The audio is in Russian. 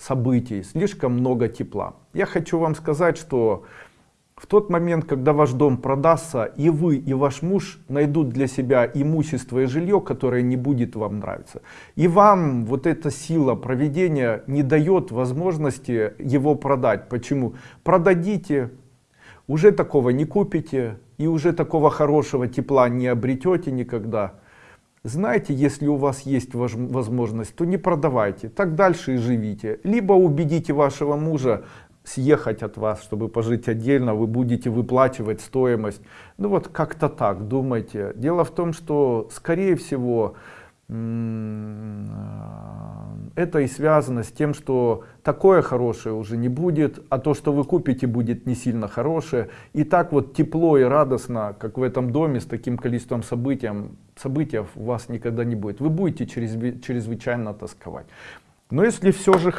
событий, слишком много тепла. Я хочу вам сказать, что в тот момент, когда ваш дом продастся, и вы, и ваш муж найдут для себя имущество и жилье, которое не будет вам нравиться. И вам вот эта сила проведения не дает возможности его продать. Почему? Продадите, уже такого не купите, и уже такого хорошего тепла не обретете никогда. Знаете, если у вас есть возможность, то не продавайте, так дальше и живите. Либо убедите вашего мужа съехать от вас, чтобы пожить отдельно, вы будете выплачивать стоимость. Ну вот как-то так, думайте. Дело в том, что скорее всего это и связано с тем, что такое хорошее уже не будет, а то, что вы купите, будет не сильно хорошее. И так вот тепло и радостно, как в этом доме, с таким количеством событий, событий у вас никогда не будет. Вы будете чрезвычайно тосковать. Но если все же